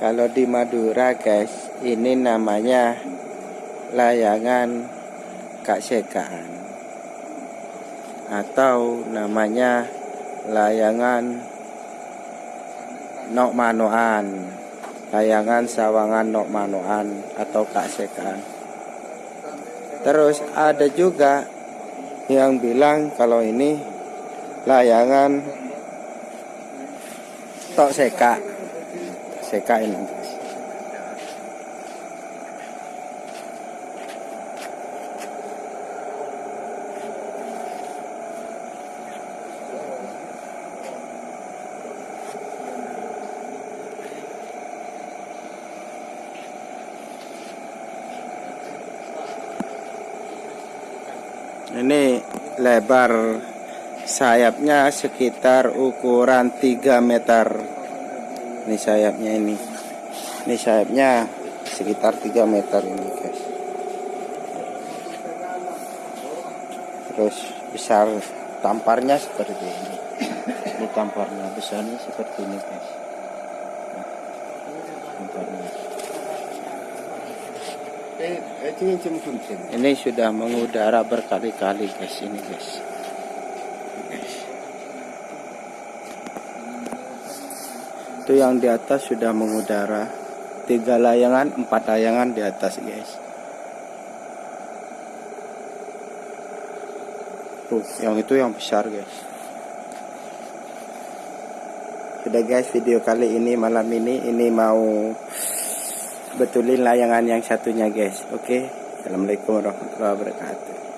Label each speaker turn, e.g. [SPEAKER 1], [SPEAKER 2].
[SPEAKER 1] Kalau di Madura guys, ini namanya layangan Kak Sekaan atau namanya layangan Nok Manoan, layangan sawangan Nok Manoan atau Kak Sekaan. Terus ada juga yang bilang kalau ini layangan Tok. Guys. Ini lebar sayapnya sekitar ukuran 3 meter. Ini sayapnya ini. Ini sayapnya sekitar 3 meter ini, guys. Terus besar tamparnya seperti ini. Ini tamparnya besarnya seperti ini, guys. Ini sudah mengudara berkali-kali guys ini. Guys. Itu yang di atas sudah mengudara. Tiga layangan, empat layangan di atas guys. Tuh, yang itu yang besar guys. Sudah guys video kali ini malam ini ini mau betulin layangan yang satunya guys oke okay? Assalamualaikum warahmatullahi wabarakatuh